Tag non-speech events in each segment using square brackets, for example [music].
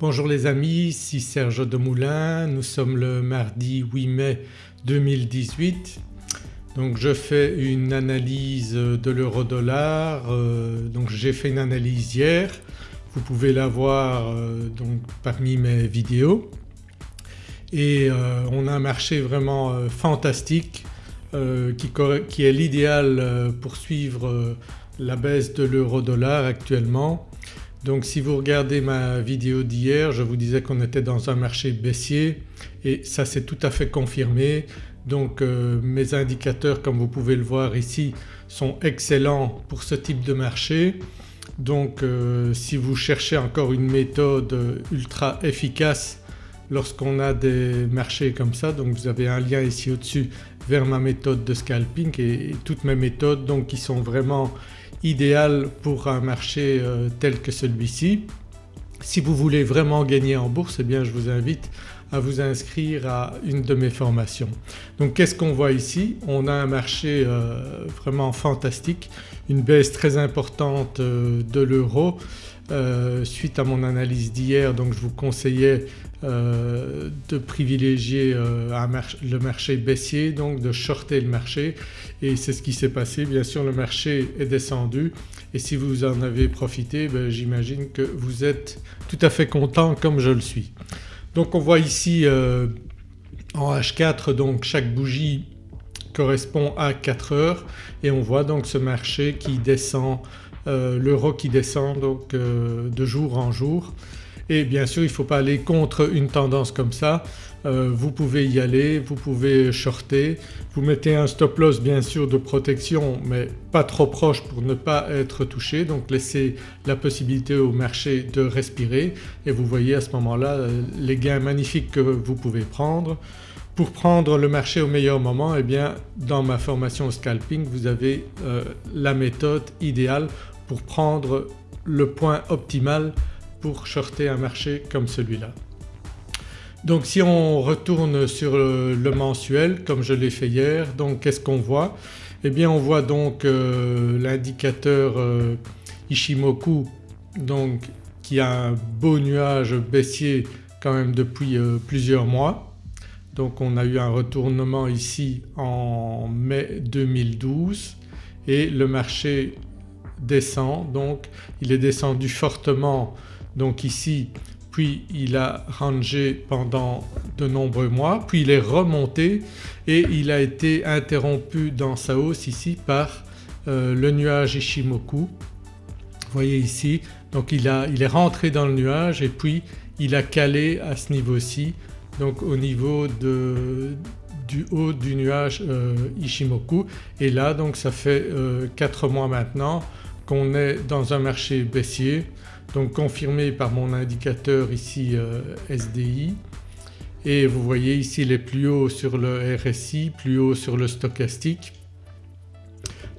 Bonjour les amis, ici Serge Demoulin, nous sommes le mardi 8 mai 2018. Donc je fais une analyse de l'euro-dollar, euh, donc j'ai fait une analyse hier, vous pouvez la voir euh, donc parmi mes vidéos et euh, on a un marché vraiment fantastique qui, qui, est l'idéal pour suivre la baisse de l'euro-dollar actuellement. Donc si vous regardez ma vidéo d'hier je vous disais qu'on était dans un marché baissier et ça s'est tout à fait confirmé. Donc euh, mes indicateurs comme vous pouvez le voir ici sont excellents pour ce type de marché. Donc euh, si vous cherchez encore une méthode ultra efficace lorsqu'on a des marchés comme ça donc vous avez un lien ici au-dessus vers ma méthode de scalping et, toutes mes méthodes donc qui sont vraiment idéales pour un marché euh, tel que celui-ci. Si vous voulez vraiment gagner en bourse eh bien je vous invite à vous inscrire à une de mes formations. Donc qu'est-ce qu'on voit ici? On a un marché euh, vraiment fantastique, une baisse très importante euh, de l'euro euh, suite à mon analyse d'hier donc je vous conseillais euh, de privilégier euh, le marché baissier donc de shorter le marché et c'est ce qui s'est passé. Bien sûr le marché est descendu et si vous en avez profité ben, j'imagine que vous êtes tout à fait content comme je le suis. Donc on voit ici en H4 donc chaque bougie correspond à 4 heures et on voit donc ce marché qui descend euh, l'euro qui descend donc euh, de jour en jour et bien sûr il faut pas aller contre une tendance comme ça. Euh, vous pouvez y aller, vous pouvez shorter, vous mettez un stop loss bien sûr de protection mais pas trop proche pour ne pas être touché donc laissez la possibilité au marché de respirer et vous voyez à ce moment-là les gains magnifiques que vous pouvez prendre. Pour prendre le marché au meilleur moment eh bien dans ma formation scalping vous avez la méthode idéale pour prendre le point optimal pour shorter un marché comme celui-là. Donc si on retourne sur le, mensuel comme je l'ai fait hier donc qu'est-ce qu'on voit? Eh bien on voit donc euh, l'indicateur euh, Ishimoku donc qui a un beau nuage baissier quand même depuis euh, plusieurs mois. Donc on a eu un retournement ici en mai 2012 et le marché descend donc il est descendu fortement donc ici puis il a rangé pendant de nombreux mois puis il est remonté et il a été interrompu dans sa hausse ici par euh, le nuage Ishimoku. Voyez ici donc il, est rentré dans le nuage et puis il a calé à ce niveau-ci donc au niveau de, du haut du nuage euh, Ishimoku et là donc ça fait 4 euh, mois maintenant qu'on est dans un marché baissier donc confirmé par mon indicateur ici euh, SDI et vous voyez ici les plus hauts sur le RSI, plus haut sur le stochastique.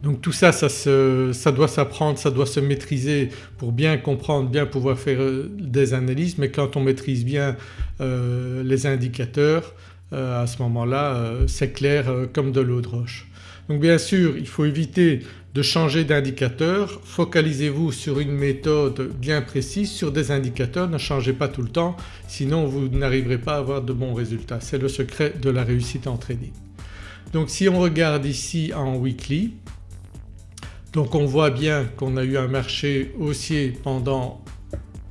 Donc tout ça, ça, ça doit s'apprendre, ça doit se maîtriser pour bien comprendre, bien pouvoir faire euh, des analyses mais quand on maîtrise bien euh, les indicateurs à ce moment-là c'est clair comme de l'eau de roche. Donc bien sûr il faut éviter de changer d'indicateur, focalisez-vous sur une méthode bien précise, sur des indicateurs, ne changez pas tout le temps sinon vous n'arriverez pas à avoir de bons résultats. C'est le secret de la réussite en trading. Donc si on regarde ici en weekly on voit bien qu'on a eu un marché haussier pendant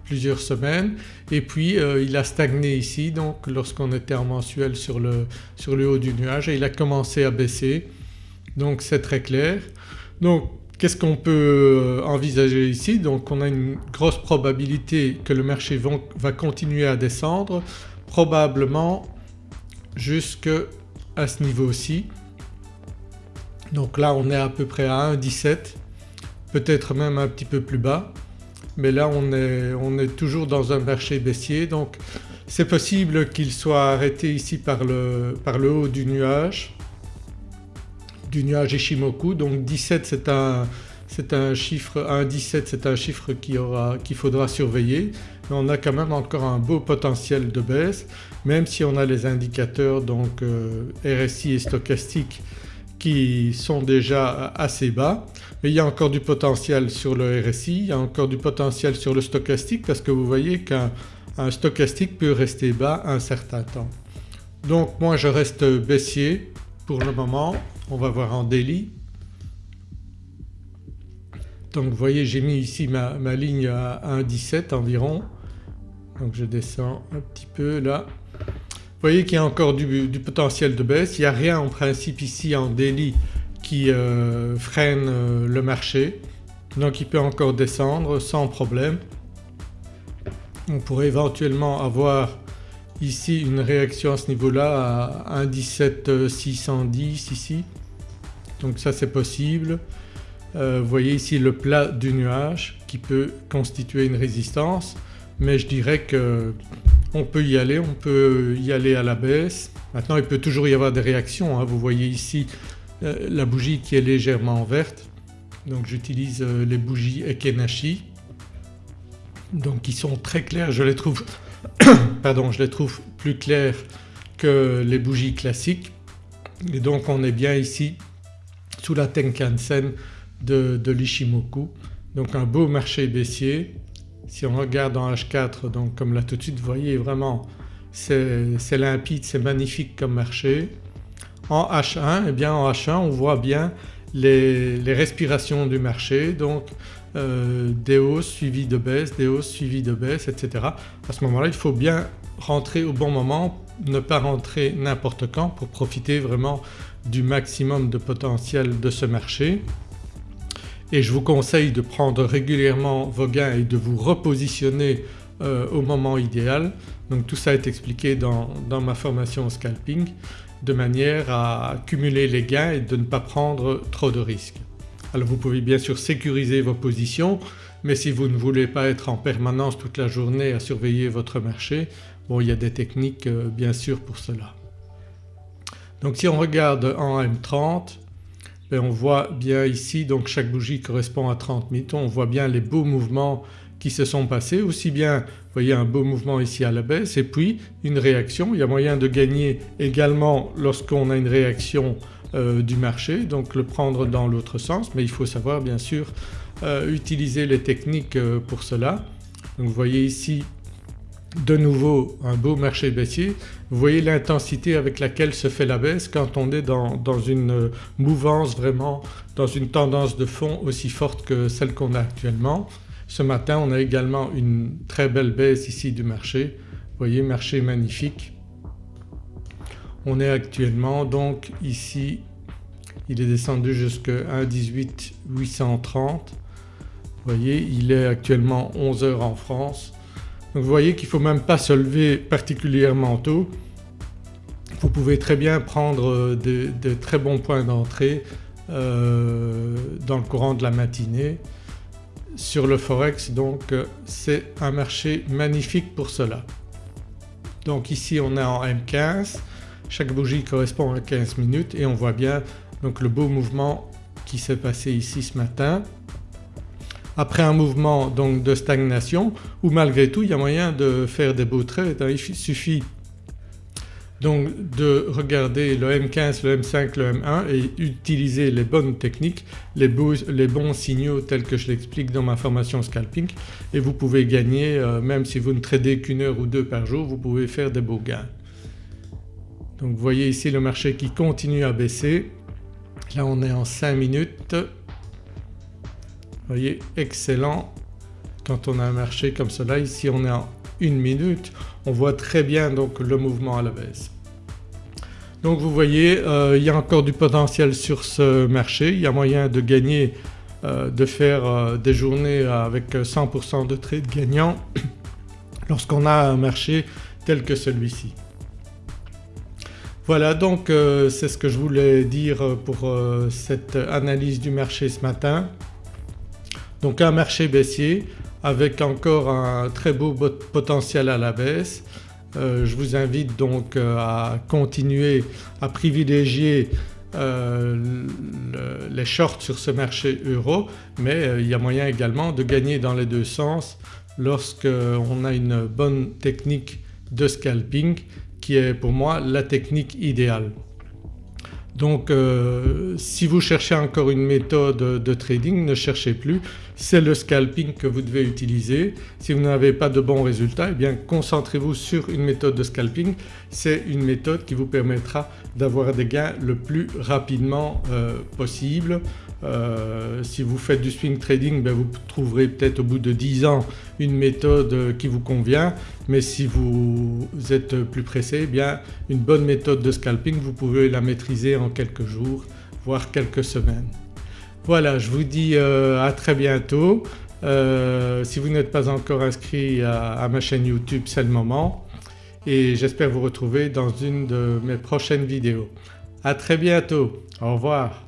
plusieurs semaines et puis euh, il a stagné ici donc lorsqu'on était en mensuel sur le, sur le haut du nuage et il a commencé à baisser donc c'est très clair. Donc qu'est-ce qu'on peut euh, envisager ici? Donc on a une grosse probabilité que le marché va continuer à descendre probablement jusqu'à ce niveau-ci. Donc là on est à peu près à 1,17 peut-être même un petit peu plus bas. Mais là on est, toujours dans un marché baissier. Donc c'est possible qu'il soit arrêté ici par le haut du nuage du nuage Ishimoku. Donc 17 c'est un, un, chiffre, un 17 c'est un chiffre qu'il faudra surveiller. On a quand même encore un beau potentiel de baisse même si on a les indicateurs donc euh, RSI et stochastique qui sont déjà assez bas. Mais il y a encore du potentiel sur le RSI, il y a encore du potentiel sur le stochastique parce que vous voyez qu'un un stochastique peut rester bas un certain temps. Donc moi je reste baissier pour le moment, on va voir en daily. Donc vous voyez j'ai mis ici ma, ligne à 1,17 environ donc je descends un petit peu là. Vous voyez qu'il y a encore du, potentiel de baisse, il n'y a rien en principe ici en daily qui euh, freine euh, le marché donc il peut encore descendre sans problème. On pourrait éventuellement avoir ici une réaction à ce niveau-là à 1,17 ici donc ça c'est possible. Euh, vous voyez ici le plat du nuage qui peut constituer une résistance mais je dirais qu'on peut y aller, on peut y aller à la baisse. Maintenant il peut toujours y avoir des réactions, hein. vous voyez ici euh, la bougie qui est légèrement verte donc j'utilise euh, les bougies Ekenashi donc qui sont très claires, je les trouve pardon, je les trouve plus claires que les bougies classiques et donc on est bien ici sous la Tenkan-sen de, de l'Ishimoku. Donc un beau marché baissier. Si on regarde en H4 donc comme là tout de suite vous voyez vraiment c'est limpide, c'est magnifique comme marché. En H1 eh bien en H1 on voit bien les, respirations du marché donc euh, des hausses suivies de baisses, des hausses suivies de baisses etc. À ce moment-là il faut bien rentrer au bon moment, ne pas rentrer n'importe quand pour profiter vraiment du maximum de potentiel de ce marché. Et je vous conseille de prendre régulièrement vos gains et de vous repositionner euh, au moment idéal. Donc tout ça est expliqué dans, dans ma formation scalping de manière à cumuler les gains et de ne pas prendre trop de risques. Alors vous pouvez bien sûr sécuriser vos positions mais si vous ne voulez pas être en permanence toute la journée à surveiller votre marché, bon il y a des techniques euh, bien sûr pour cela. Donc si on regarde en M30 ben, on voit bien ici donc chaque bougie correspond à 30 minutes, on voit bien les beaux mouvements qui se sont passés aussi bien voyez un beau mouvement ici à la baisse et puis une réaction. Il y a moyen de gagner également lorsqu'on a une réaction euh, du marché donc le prendre dans l'autre sens mais il faut savoir bien sûr euh, utiliser les techniques euh, pour cela. Donc vous voyez ici de nouveau un beau marché baissier. Vous voyez l'intensité avec laquelle se fait la baisse quand on est dans, une mouvance vraiment, dans une tendance de fond aussi forte que celle qu'on a actuellement. Ce matin on a également une très belle baisse ici du marché. Vous voyez marché magnifique. On est actuellement donc ici il est descendu jusqu'à 1,18 830. Vous voyez il est actuellement 11 heures en France. Donc vous voyez qu'il ne faut même pas se lever particulièrement tôt. Vous pouvez très bien prendre de, très bons points d'entrée euh, dans le courant de la matinée sur le Forex donc euh, c'est un marché magnifique pour cela. Donc ici on est en M15, chaque bougie correspond à 15 minutes et on voit bien donc le beau mouvement qui s'est passé ici ce matin. Après un mouvement donc de stagnation où malgré tout il y a moyen de faire des beaux trades, hein. il suffit donc de regarder le M15, le M5, le M1 et utiliser les bonnes techniques, les, bons signaux tels que je l'explique dans ma formation scalping et vous pouvez gagner euh, même si vous ne tradez qu'une heure ou deux par jour vous pouvez faire des beaux gains. Donc vous voyez ici le marché qui continue à baisser. Là on est en 5 minutes. Vous voyez excellent quand on a un marché comme cela. Ici on est en une minute on voit très bien donc le mouvement à la baisse. Donc vous voyez euh, il y a encore du potentiel sur ce marché, il y a moyen de gagner, euh, de faire euh, des journées avec 100% de trades gagnants [clears throat] lorsqu'on a un marché tel que celui-ci. Voilà donc c'est ce que je voulais dire pour cette analyse du marché ce matin. Donc un marché baissier avec encore un très beau potentiel à la baisse. Euh, je vous invite donc euh, à continuer à privilégier euh, les shorts sur ce marché euro mais il y a moyen également de gagner dans les deux sens lorsqu'on a une bonne technique de scalping qui est pour moi la technique idéale. Donc euh, si vous cherchez encore une méthode de trading ne cherchez plus, c'est le scalping que vous devez utiliser. Si vous n'avez pas de bons résultats eh bien concentrez-vous sur une méthode de scalping, c'est une méthode qui vous permettra d'avoir des gains le plus rapidement euh, possible. Euh, si vous faites du swing trading ben vous trouverez peut-être au bout de 10 ans une méthode qui vous convient mais si vous êtes plus pressé eh bien une bonne méthode de scalping vous pouvez la maîtriser en quelques jours voire quelques semaines. Voilà je vous dis euh, à très bientôt. Euh, si vous n'êtes pas encore inscrit à, ma chaîne YouTube c'est le moment et j'espère vous retrouver dans une de mes prochaines vidéos. À très bientôt, au revoir.